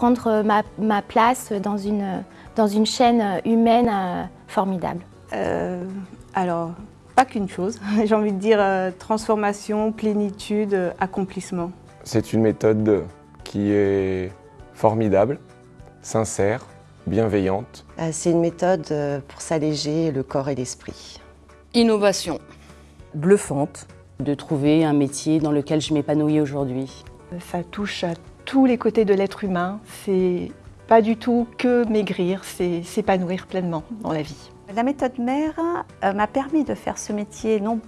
prendre ma, ma place dans une, dans une chaîne humaine euh, formidable. Euh, alors, pas qu'une chose, j'ai envie de dire euh, transformation, plénitude, euh, accomplissement. C'est une méthode qui est formidable, sincère, bienveillante. Euh, C'est une méthode euh, pour s'alléger le corps et l'esprit. Innovation. bluffante de trouver un métier dans lequel je m'épanouis aujourd'hui. Ça touche à tous les côtés de l'être humain. C'est pas du tout que maigrir, c'est s'épanouir pleinement dans la vie. La méthode mère euh, m'a permis de faire ce métier, non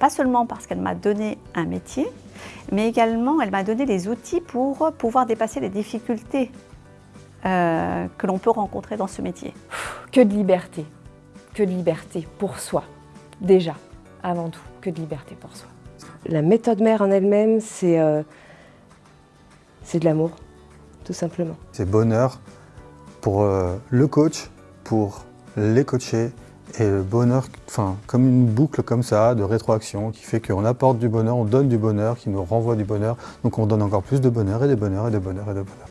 pas seulement parce qu'elle m'a donné un métier, mais également elle m'a donné les outils pour pouvoir dépasser les difficultés euh, que l'on peut rencontrer dans ce métier. Que de liberté, que de liberté pour soi, déjà, avant tout, que de liberté pour soi. La méthode mère en elle-même, c'est euh, c'est de l'amour, tout simplement. C'est bonheur pour euh, le coach, pour les coachés et le bonheur, enfin, comme une boucle comme ça de rétroaction qui fait qu'on apporte du bonheur, on donne du bonheur, qui nous renvoie du bonheur, donc on donne encore plus de bonheur et de bonheur et de bonheur et de bonheur.